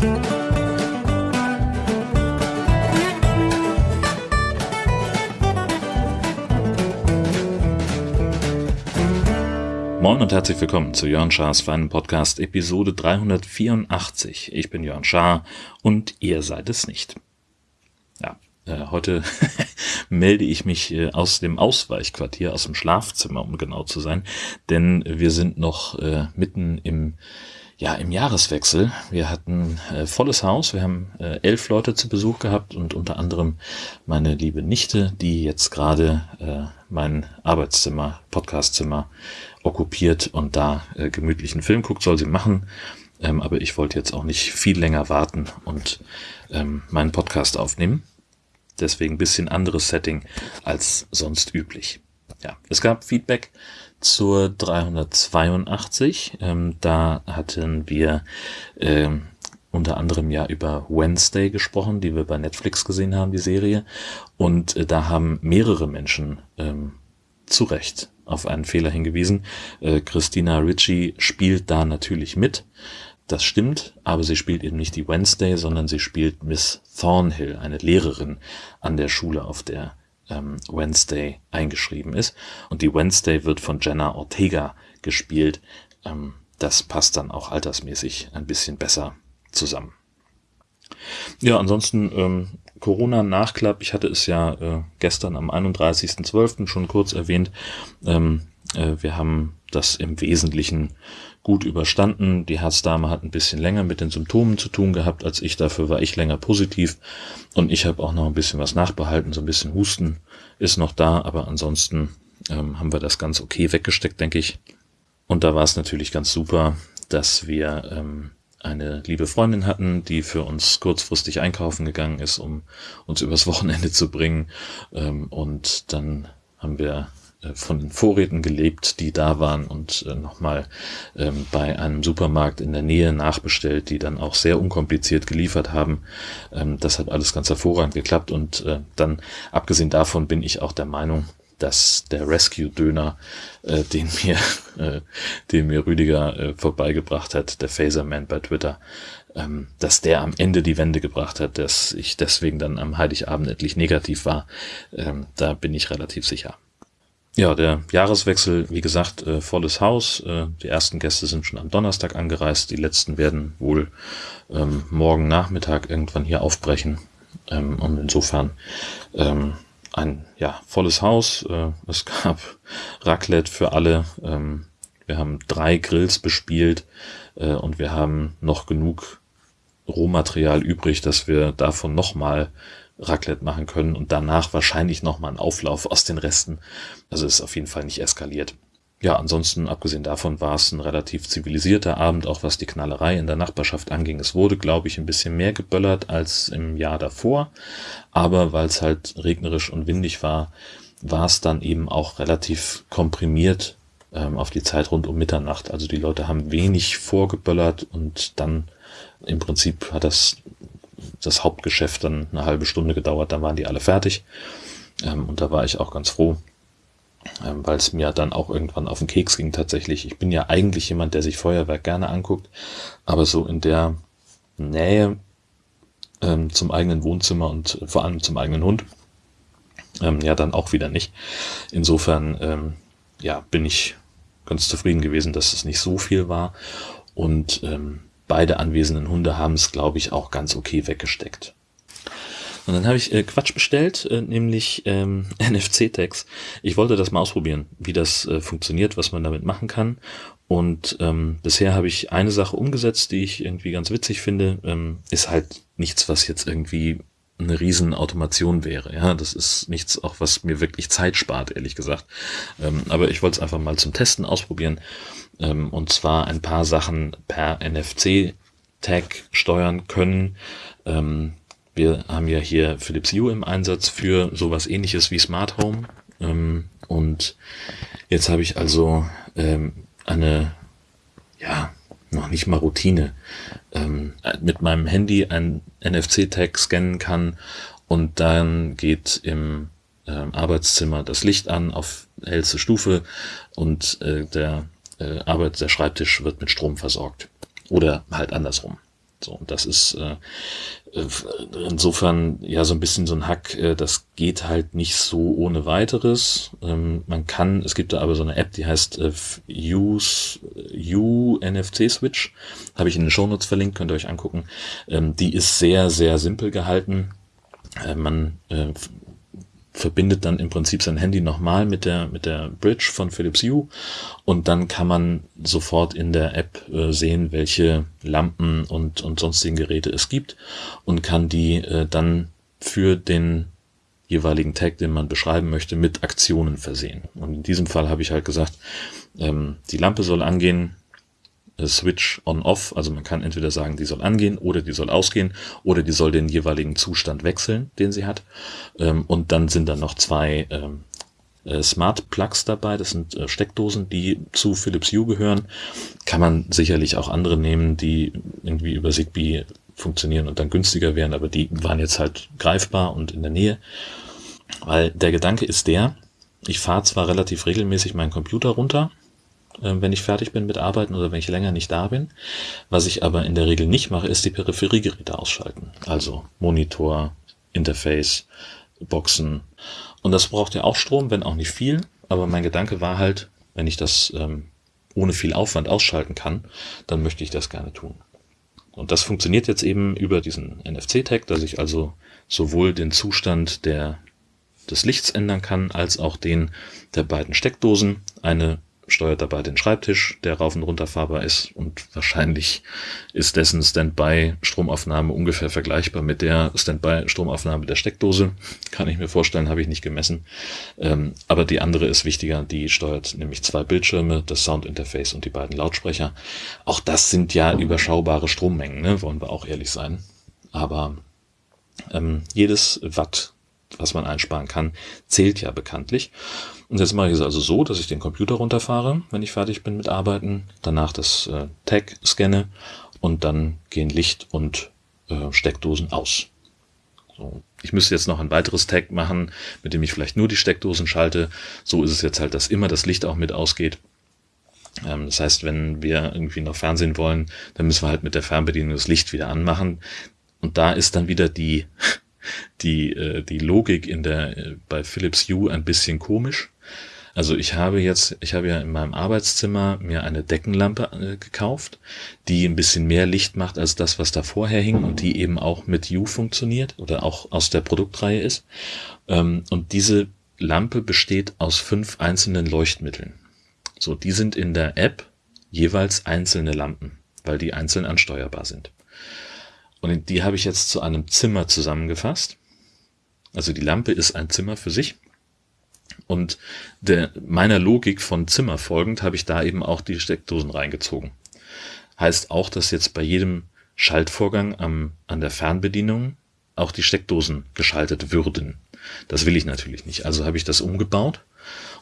Moin und herzlich willkommen zu Jörn Schars feinen Podcast Episode 384. Ich bin Jörn Schaar und ihr seid es nicht. Ja, äh, heute melde ich mich äh, aus dem Ausweichquartier, aus dem Schlafzimmer, um genau zu sein, denn wir sind noch äh, mitten im ja, im Jahreswechsel. Wir hatten äh, volles Haus. Wir haben äh, elf Leute zu Besuch gehabt und unter anderem meine liebe Nichte, die jetzt gerade äh, mein Arbeitszimmer, Podcastzimmer okkupiert und da äh, gemütlichen Film guckt, soll sie machen. Ähm, aber ich wollte jetzt auch nicht viel länger warten und ähm, meinen Podcast aufnehmen. Deswegen bisschen anderes Setting als sonst üblich. Ja, es gab Feedback zur 382. Ähm, da hatten wir ähm, unter anderem ja über Wednesday gesprochen, die wir bei Netflix gesehen haben, die Serie. Und äh, da haben mehrere Menschen ähm, zu Recht auf einen Fehler hingewiesen. Äh, Christina Ritchie spielt da natürlich mit. Das stimmt, aber sie spielt eben nicht die Wednesday, sondern sie spielt Miss Thornhill, eine Lehrerin an der Schule, auf der ähm, Wednesday eingeschrieben ist. Und die Wednesday wird von Jenna Ortega gespielt. Ähm, das passt dann auch altersmäßig ein bisschen besser zusammen. Ja, ansonsten ähm, Corona-Nachklapp. Ich hatte es ja äh, gestern am 31.12. schon kurz erwähnt. Ähm, äh, wir haben das im Wesentlichen gut überstanden. Die Herzdame hat ein bisschen länger mit den Symptomen zu tun gehabt als ich. Dafür war ich länger positiv. Und ich habe auch noch ein bisschen was nachbehalten. So ein bisschen Husten ist noch da. Aber ansonsten ähm, haben wir das ganz okay weggesteckt, denke ich. Und da war es natürlich ganz super, dass wir ähm, eine liebe Freundin hatten, die für uns kurzfristig einkaufen gegangen ist, um uns übers Wochenende zu bringen. Ähm, und dann haben wir von den Vorräten gelebt, die da waren und äh, nochmal ähm, bei einem Supermarkt in der Nähe nachbestellt, die dann auch sehr unkompliziert geliefert haben. Ähm, das hat alles ganz hervorragend geklappt und äh, dann, abgesehen davon, bin ich auch der Meinung, dass der Rescue-Döner, äh, den mir, äh, den mir Rüdiger äh, vorbeigebracht hat, der Phaserman bei Twitter, ähm, dass der am Ende die Wende gebracht hat, dass ich deswegen dann am Heiligabend endlich negativ war. Ähm, da bin ich relativ sicher. Ja, der Jahreswechsel, wie gesagt, äh, volles Haus. Äh, die ersten Gäste sind schon am Donnerstag angereist. Die letzten werden wohl ähm, morgen Nachmittag irgendwann hier aufbrechen. Ähm, und insofern ähm, ein ja, volles Haus. Äh, es gab Raclette für alle. Ähm, wir haben drei Grills bespielt äh, und wir haben noch genug Rohmaterial übrig, dass wir davon nochmal Raclette machen können und danach wahrscheinlich nochmal einen Auflauf aus den Resten. Also ist auf jeden Fall nicht eskaliert. Ja, ansonsten, abgesehen davon, war es ein relativ zivilisierter Abend, auch was die Knallerei in der Nachbarschaft anging. Es wurde, glaube ich, ein bisschen mehr geböllert als im Jahr davor, aber weil es halt regnerisch und windig war, war es dann eben auch relativ komprimiert ähm, auf die Zeit rund um Mitternacht. Also die Leute haben wenig vorgeböllert und dann im Prinzip hat das das Hauptgeschäft dann eine halbe Stunde gedauert, dann waren die alle fertig. Ähm, und da war ich auch ganz froh, ähm, weil es mir dann auch irgendwann auf den Keks ging tatsächlich. Ich bin ja eigentlich jemand, der sich Feuerwerk gerne anguckt, aber so in der Nähe ähm, zum eigenen Wohnzimmer und vor allem zum eigenen Hund, ähm, ja dann auch wieder nicht. Insofern, ähm, ja, bin ich ganz zufrieden gewesen, dass es nicht so viel war und ähm, beide anwesenden Hunde haben es, glaube ich, auch ganz okay weggesteckt. Und dann habe ich äh, Quatsch bestellt, äh, nämlich ähm, NFC-Tags. Ich wollte das mal ausprobieren, wie das äh, funktioniert, was man damit machen kann. Und ähm, bisher habe ich eine Sache umgesetzt, die ich irgendwie ganz witzig finde. Ähm, ist halt nichts, was jetzt irgendwie eine riesen Automation wäre. Ja, das ist nichts, auch was mir wirklich Zeit spart, ehrlich gesagt. Ähm, aber ich wollte es einfach mal zum Testen ausprobieren ähm, und zwar ein paar Sachen per NFC-Tag steuern können. Ähm, wir haben ja hier Philips Hue im Einsatz für sowas ähnliches wie Smart Home. Ähm, und jetzt habe ich also ähm, eine, ja, noch nicht mal Routine, ähm, mit meinem Handy ein NFC-Tag scannen kann und dann geht im äh, Arbeitszimmer das Licht an auf hellste Stufe und äh, der äh, Arbeit, der Schreibtisch wird mit Strom versorgt. Oder halt andersrum. So, und das ist äh, äh, insofern ja so ein bisschen so ein Hack, äh, das geht halt nicht so ohne weiteres. Ähm, man kann, es gibt da aber so eine App, die heißt äh, Use U NFC Switch, habe ich in den Shownotes verlinkt, könnt ihr euch angucken. Ähm, die ist sehr, sehr simpel gehalten. Äh, man äh, verbindet dann im Prinzip sein Handy nochmal mit der, mit der Bridge von Philips Hue und dann kann man sofort in der App äh, sehen, welche Lampen und, und sonstigen Geräte es gibt und kann die äh, dann für den jeweiligen Tag, den man beschreiben möchte, mit Aktionen versehen. Und in diesem Fall habe ich halt gesagt, ähm, die Lampe soll angehen, Switch on-off, also man kann entweder sagen, die soll angehen oder die soll ausgehen oder die soll den jeweiligen Zustand wechseln, den sie hat. Ähm, und dann sind da noch zwei ähm, äh, Smart Plugs dabei, das sind äh, Steckdosen, die zu Philips Hue gehören. Kann man sicherlich auch andere nehmen, die irgendwie über Zigbee funktionieren und dann günstiger wären, aber die waren jetzt halt greifbar und in der Nähe. Weil der Gedanke ist der, ich fahre zwar relativ regelmäßig meinen Computer runter, äh, wenn ich fertig bin mit Arbeiten oder wenn ich länger nicht da bin. Was ich aber in der Regel nicht mache, ist die Peripheriegeräte ausschalten. Also Monitor, Interface, Boxen. Und das braucht ja auch Strom, wenn auch nicht viel. Aber mein Gedanke war halt, wenn ich das ähm, ohne viel Aufwand ausschalten kann, dann möchte ich das gerne tun. Und das funktioniert jetzt eben über diesen NFC-Tag, dass ich also sowohl den Zustand der, des Lichts ändern kann, als auch den der beiden Steckdosen. Eine steuert dabei den Schreibtisch, der rauf und runter fahrbar ist und wahrscheinlich ist dessen Standby-Stromaufnahme ungefähr vergleichbar mit der Standby-Stromaufnahme der Steckdose. Kann ich mir vorstellen, habe ich nicht gemessen. Ähm, aber die andere ist wichtiger, die steuert nämlich zwei Bildschirme, das Soundinterface und die beiden Lautsprecher. Auch das sind ja überschaubare Strommengen, ne? wollen wir auch ehrlich sein. Aber ähm, jedes Watt, was man einsparen kann, zählt ja bekanntlich. Und jetzt mache ich es also so, dass ich den Computer runterfahre, wenn ich fertig bin mit Arbeiten, danach das äh, Tag scanne und dann gehen Licht und äh, Steckdosen aus. So. Ich müsste jetzt noch ein weiteres Tag machen, mit dem ich vielleicht nur die Steckdosen schalte. So ist es jetzt halt, dass immer das Licht auch mit ausgeht. Ähm, das heißt, wenn wir irgendwie noch Fernsehen wollen, dann müssen wir halt mit der Fernbedienung das Licht wieder anmachen. Und da ist dann wieder die, die, äh, die Logik in der, äh, bei Philips Hue ein bisschen komisch. Also ich habe jetzt, ich habe ja in meinem Arbeitszimmer mir eine Deckenlampe äh, gekauft, die ein bisschen mehr Licht macht als das, was da vorher hing und die eben auch mit U funktioniert oder auch aus der Produktreihe ist. Ähm, und diese Lampe besteht aus fünf einzelnen Leuchtmitteln. So, die sind in der App jeweils einzelne Lampen, weil die einzeln ansteuerbar sind. Und die habe ich jetzt zu einem Zimmer zusammengefasst. Also die Lampe ist ein Zimmer für sich und der, meiner Logik von Zimmer folgend habe ich da eben auch die Steckdosen reingezogen. Heißt auch, dass jetzt bei jedem Schaltvorgang am, an der Fernbedienung auch die Steckdosen geschaltet würden. Das will ich natürlich nicht. Also habe ich das umgebaut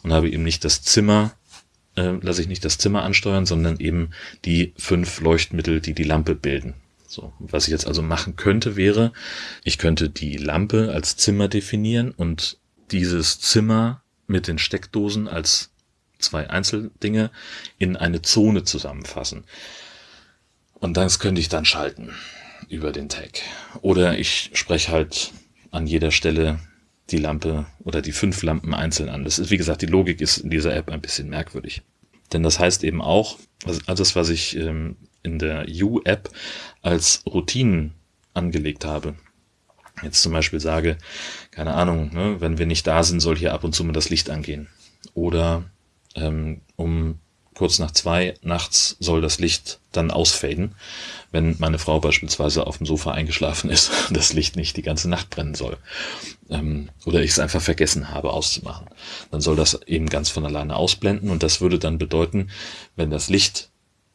und habe eben nicht das Zimmer, äh, lasse ich nicht das Zimmer ansteuern, sondern eben die fünf Leuchtmittel, die die Lampe bilden. So, was ich jetzt also machen könnte, wäre, ich könnte die Lampe als Zimmer definieren und dieses Zimmer mit den Steckdosen als zwei Einzeldinge in eine Zone zusammenfassen. Und das könnte ich dann schalten über den Tag. Oder ich spreche halt an jeder Stelle die Lampe oder die fünf Lampen einzeln an. Das ist, wie gesagt, die Logik ist in dieser App ein bisschen merkwürdig. Denn das heißt eben auch, alles, was ich ähm, in der U-App als Routinen angelegt habe, jetzt zum Beispiel sage, keine Ahnung, ne, wenn wir nicht da sind, soll hier ab und zu mal das Licht angehen. Oder ähm, um kurz nach zwei nachts soll das Licht dann ausfaden, wenn meine Frau beispielsweise auf dem Sofa eingeschlafen ist das Licht nicht die ganze Nacht brennen soll. Ähm, oder ich es einfach vergessen habe auszumachen. Dann soll das eben ganz von alleine ausblenden und das würde dann bedeuten, wenn das Licht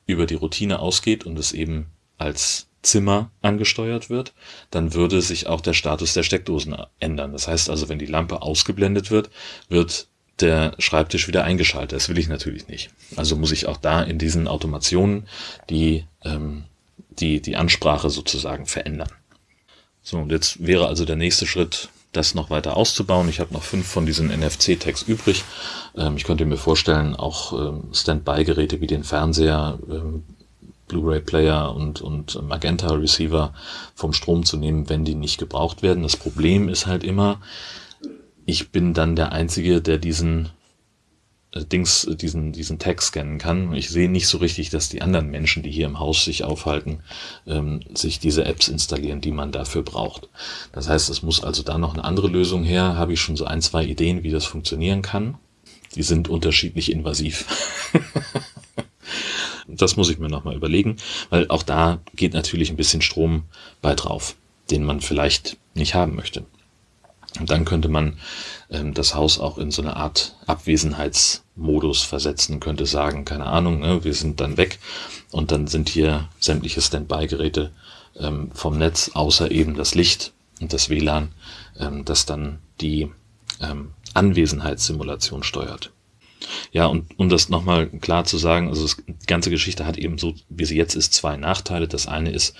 über die Routine ausgeht und es eben als Zimmer angesteuert wird, dann würde sich auch der Status der Steckdosen ändern. Das heißt also, wenn die Lampe ausgeblendet wird, wird der Schreibtisch wieder eingeschaltet. Das will ich natürlich nicht. Also muss ich auch da in diesen Automationen die, ähm, die, die Ansprache sozusagen verändern. So, und jetzt wäre also der nächste Schritt, das noch weiter auszubauen. Ich habe noch fünf von diesen NFC-Tags übrig. Ähm, ich könnte mir vorstellen, auch ähm, Standby-Geräte wie den Fernseher ähm, Blu-ray-Player und, und Magenta-Receiver vom Strom zu nehmen, wenn die nicht gebraucht werden. Das Problem ist halt immer, ich bin dann der Einzige, der diesen äh, Dings, äh, diesen, diesen Tag scannen kann. Ich sehe nicht so richtig, dass die anderen Menschen, die hier im Haus sich aufhalten, ähm, sich diese Apps installieren, die man dafür braucht. Das heißt, es muss also da noch eine andere Lösung her. Habe ich schon so ein, zwei Ideen, wie das funktionieren kann. Die sind unterschiedlich invasiv. das muss ich mir nochmal überlegen, weil auch da geht natürlich ein bisschen Strom bei drauf, den man vielleicht nicht haben möchte. Und dann könnte man ähm, das Haus auch in so eine Art Abwesenheitsmodus versetzen, könnte sagen, keine Ahnung, ne, wir sind dann weg und dann sind hier sämtliche Standby-Geräte ähm, vom Netz, außer eben das Licht und das WLAN, ähm, das dann die ähm, Anwesenheitssimulation steuert. Ja, und um das nochmal klar zu sagen, also die ganze Geschichte hat eben so, wie sie jetzt ist, zwei Nachteile. Das eine ist,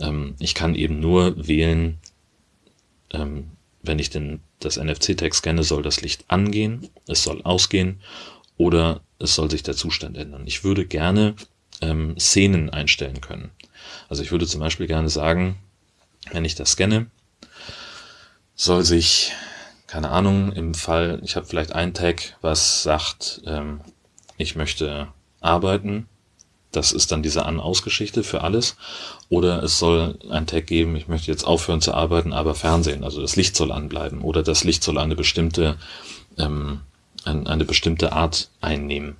ähm, ich kann eben nur wählen, ähm, wenn ich den, das NFC-Tag scanne, soll das Licht angehen, es soll ausgehen oder es soll sich der Zustand ändern. Ich würde gerne ähm, Szenen einstellen können. Also ich würde zum Beispiel gerne sagen, wenn ich das scanne, soll sich, keine Ahnung, im Fall, ich habe vielleicht einen Tag, was sagt, ähm, ich möchte arbeiten das ist dann diese An-Aus-Geschichte für alles. Oder es soll ein Tag geben, ich möchte jetzt aufhören zu arbeiten, aber Fernsehen. Also das Licht soll anbleiben. Oder das Licht soll eine bestimmte, ähm, eine bestimmte Art einnehmen.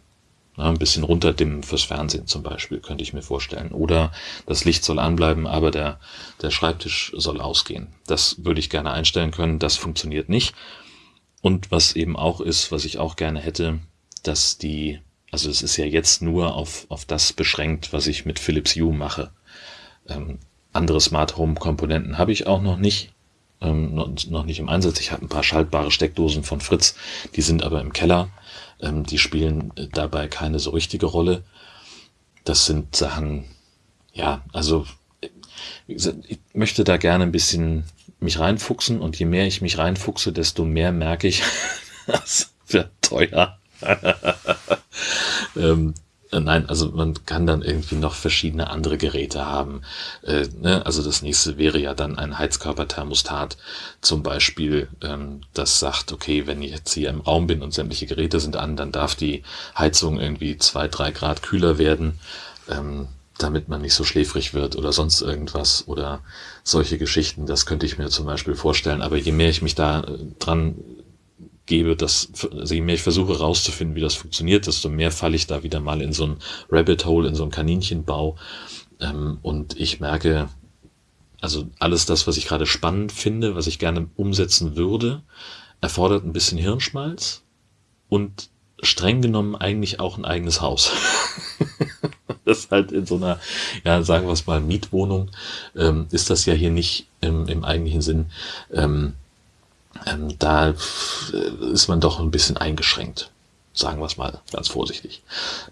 Ein bisschen runterdimmen fürs Fernsehen zum Beispiel, könnte ich mir vorstellen. Oder das Licht soll anbleiben, aber der, der Schreibtisch soll ausgehen. Das würde ich gerne einstellen können. Das funktioniert nicht. Und was eben auch ist, was ich auch gerne hätte, dass die also es ist ja jetzt nur auf, auf das beschränkt, was ich mit Philips Hue mache. Ähm, andere Smart Home Komponenten habe ich auch noch nicht, ähm, noch, nicht im Einsatz. Ich habe ein paar schaltbare Steckdosen von Fritz, die sind aber im Keller. Ähm, die spielen dabei keine so richtige Rolle. Das sind Sachen, ja, also gesagt, ich möchte da gerne ein bisschen mich reinfuchsen und je mehr ich mich reinfuchse, desto mehr merke ich, das wird teuer. ähm, äh, Nein, also man kann dann irgendwie noch verschiedene andere Geräte haben. Äh, ne? Also das nächste wäre ja dann ein Heizkörperthermostat zum Beispiel, ähm, das sagt, okay, wenn ich jetzt hier im Raum bin und sämtliche Geräte sind an, dann darf die Heizung irgendwie zwei, drei Grad kühler werden, ähm, damit man nicht so schläfrig wird oder sonst irgendwas oder solche Geschichten. Das könnte ich mir zum Beispiel vorstellen. Aber je mehr ich mich da äh, dran gebe, dass, also je mehr ich versuche rauszufinden, wie das funktioniert, desto mehr falle ich da wieder mal in so ein Rabbit Hole, in so ein Kaninchenbau. Ähm, und ich merke, also alles das, was ich gerade spannend finde, was ich gerne umsetzen würde, erfordert ein bisschen Hirnschmalz und streng genommen eigentlich auch ein eigenes Haus. das halt in so einer, ja, sagen wir es mal, Mietwohnung, ähm, ist das ja hier nicht im, im eigentlichen Sinn. Ähm, ähm, da äh, ist man doch ein bisschen eingeschränkt, sagen wir es mal ganz vorsichtig.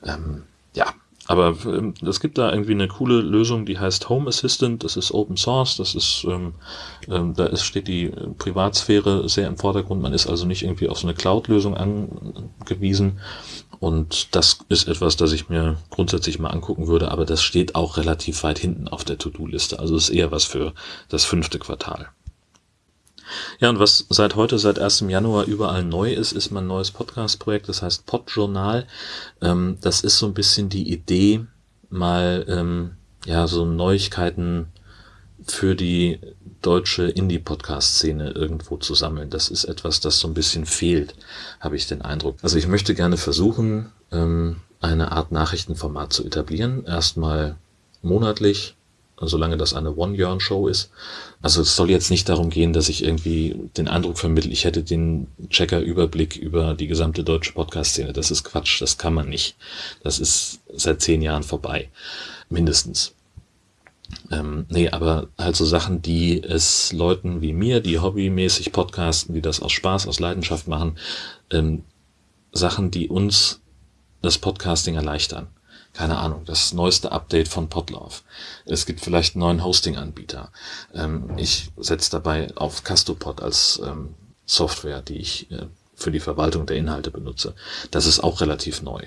Ähm, ja, aber ähm, es gibt da irgendwie eine coole Lösung, die heißt Home Assistant. Das ist Open Source. Das ist, ähm, ähm, da ist, steht die Privatsphäre sehr im Vordergrund. Man ist also nicht irgendwie auf so eine Cloud-Lösung angewiesen. Und das ist etwas, das ich mir grundsätzlich mal angucken würde. Aber das steht auch relativ weit hinten auf der To-Do-Liste. Also ist eher was für das fünfte Quartal. Ja, und was seit heute, seit 1. Januar überall neu ist, ist mein neues Podcast-Projekt, das heißt Podjournal. Ähm, das ist so ein bisschen die Idee, mal ähm, ja so Neuigkeiten für die deutsche Indie-Podcast-Szene irgendwo zu sammeln. Das ist etwas, das so ein bisschen fehlt, habe ich den Eindruck. Also ich möchte gerne versuchen, ähm, eine Art Nachrichtenformat zu etablieren. Erstmal monatlich solange das eine One-Year-Show ist. Also es soll jetzt nicht darum gehen, dass ich irgendwie den Eindruck vermittle, ich hätte den Checker-Überblick über die gesamte deutsche Podcast-Szene. Das ist Quatsch, das kann man nicht. Das ist seit zehn Jahren vorbei, mindestens. Ähm, nee, aber halt so Sachen, die es Leuten wie mir, die hobbymäßig podcasten, die das aus Spaß, aus Leidenschaft machen, ähm, Sachen, die uns das Podcasting erleichtern keine Ahnung, das neueste Update von Podlove. Es gibt vielleicht einen neuen Hosting-Anbieter. Ähm, ich setze dabei auf Castopod als ähm, Software, die ich äh, für die Verwaltung der Inhalte benutze. Das ist auch relativ neu.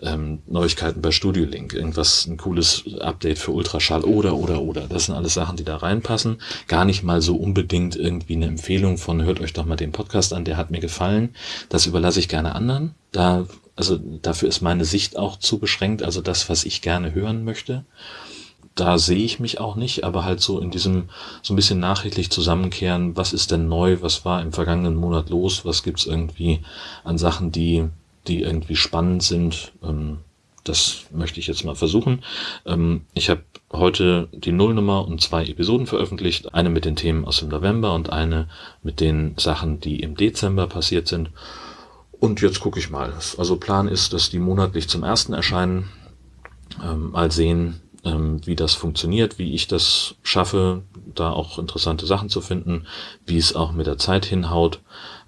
Ähm, Neuigkeiten bei Studio Link, irgendwas, ein cooles Update für Ultraschall oder, oder, oder. Das sind alles Sachen, die da reinpassen. Gar nicht mal so unbedingt irgendwie eine Empfehlung von, hört euch doch mal den Podcast an, der hat mir gefallen. Das überlasse ich gerne anderen. Da, also dafür ist meine Sicht auch zu beschränkt, also das, was ich gerne hören möchte da sehe ich mich auch nicht, aber halt so in diesem so ein bisschen nachrichtlich zusammenkehren, was ist denn neu, was war im vergangenen Monat los, was gibt's irgendwie an Sachen, die, die irgendwie spannend sind. Ähm, das möchte ich jetzt mal versuchen. Ähm, ich habe heute die Nullnummer und zwei Episoden veröffentlicht. Eine mit den Themen aus dem November und eine mit den Sachen, die im Dezember passiert sind. Und jetzt gucke ich mal. Also Plan ist, dass die monatlich zum ersten erscheinen. Ähm, mal sehen, ähm, wie das funktioniert, wie ich das schaffe, da auch interessante Sachen zu finden, wie es auch mit der Zeit hinhaut.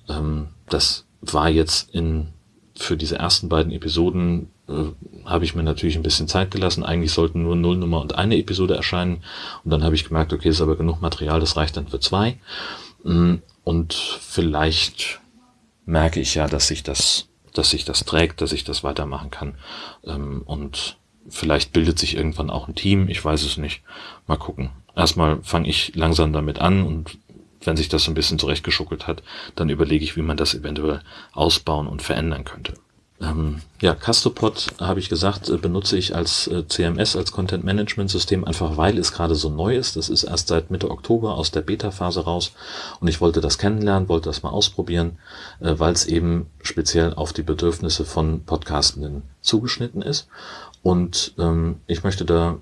Ähm, das war jetzt in für diese ersten beiden Episoden äh, habe ich mir natürlich ein bisschen Zeit gelassen. Eigentlich sollten nur Nullnummer und eine Episode erscheinen. Und dann habe ich gemerkt, okay, ist aber genug Material, das reicht dann für zwei. Mm, und vielleicht merke ich ja, dass sich das, dass sich das trägt, dass ich das weitermachen kann. Ähm, und Vielleicht bildet sich irgendwann auch ein Team, ich weiß es nicht. Mal gucken. Erstmal fange ich langsam damit an und wenn sich das so ein bisschen zurechtgeschuckelt hat, dann überlege ich, wie man das eventuell ausbauen und verändern könnte. Ähm, ja, Castopod, habe ich gesagt, äh, benutze ich als äh, CMS, als Content Management System, einfach weil es gerade so neu ist. Das ist erst seit Mitte Oktober aus der Beta-Phase raus und ich wollte das kennenlernen, wollte das mal ausprobieren, äh, weil es eben speziell auf die Bedürfnisse von Podcastenden zugeschnitten ist. Und ähm, ich möchte da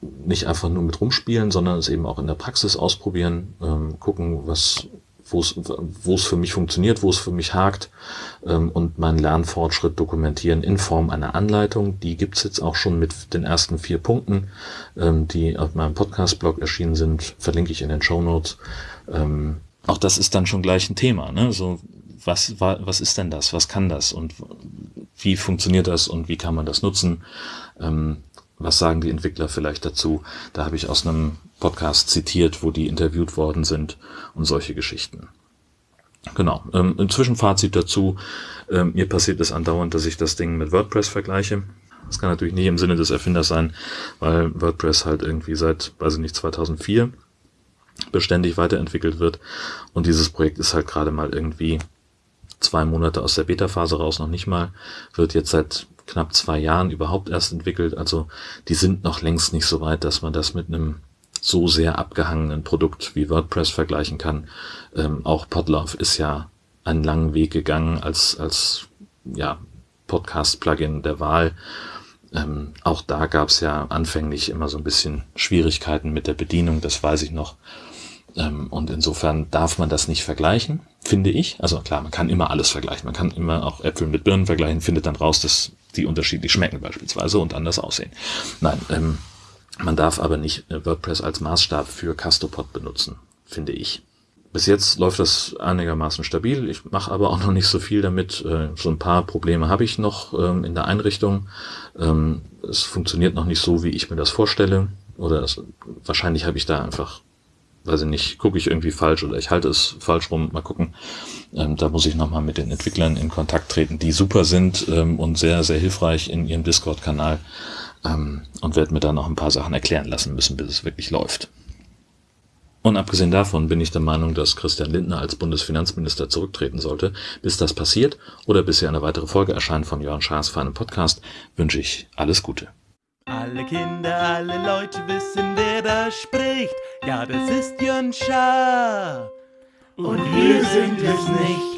nicht einfach nur mit rumspielen, sondern es eben auch in der Praxis ausprobieren, ähm, gucken, was wo es für mich funktioniert, wo es für mich hakt ähm, und meinen Lernfortschritt dokumentieren in Form einer Anleitung. Die gibt's jetzt auch schon mit den ersten vier Punkten, ähm, die auf meinem Podcast-Blog erschienen sind, verlinke ich in den Show Notes. Ähm, auch das ist dann schon gleich ein Thema. Ne? So, was, was ist denn das? Was kann das? Und wie funktioniert das und wie kann man das nutzen? Ähm, was sagen die Entwickler vielleicht dazu? Da habe ich aus einem Podcast zitiert, wo die interviewt worden sind und solche Geschichten. Genau. Ähm, ein Zwischenfazit dazu. Ähm, mir passiert es andauernd, dass ich das Ding mit WordPress vergleiche. Das kann natürlich nicht im Sinne des Erfinders sein, weil WordPress halt irgendwie seit, weiß ich nicht, 2004 beständig weiterentwickelt wird. Und dieses Projekt ist halt gerade mal irgendwie zwei Monate aus der Beta-Phase raus, noch nicht mal, wird jetzt seit knapp zwei Jahren überhaupt erst entwickelt. Also die sind noch längst nicht so weit, dass man das mit einem so sehr abgehangenen Produkt wie WordPress vergleichen kann. Ähm, auch Podlove ist ja einen langen Weg gegangen als, als ja, Podcast-Plugin der Wahl. Ähm, auch da gab es ja anfänglich immer so ein bisschen Schwierigkeiten mit der Bedienung, das weiß ich noch. Ähm, und insofern darf man das nicht vergleichen, finde ich. Also klar, man kann immer alles vergleichen. Man kann immer auch Äpfel mit Birnen vergleichen, findet dann raus, dass die unterschiedlich schmecken beispielsweise und anders aussehen. Nein, ähm, man darf aber nicht äh, WordPress als Maßstab für Castopod benutzen, finde ich. Bis jetzt läuft das einigermaßen stabil. Ich mache aber auch noch nicht so viel damit. Äh, so ein paar Probleme habe ich noch ähm, in der Einrichtung. Es funktioniert noch nicht so, wie ich mir das vorstelle. Oder es, wahrscheinlich habe ich da einfach weiß ich nicht, gucke ich irgendwie falsch oder ich halte es falsch rum, mal gucken. Ähm, da muss ich nochmal mit den Entwicklern in Kontakt treten, die super sind ähm, und sehr, sehr hilfreich in ihrem Discord-Kanal ähm, und werde mir da noch ein paar Sachen erklären lassen müssen, bis es wirklich läuft. Und abgesehen davon bin ich der Meinung, dass Christian Lindner als Bundesfinanzminister zurücktreten sollte. Bis das passiert oder bis hier eine weitere Folge erscheint von Jörn Schaas für einen Podcast, wünsche ich alles Gute. Alle Kinder, alle Leute wissen, wer da spricht. Ja, das ist Jörn Schaar. Und wir sind es nicht.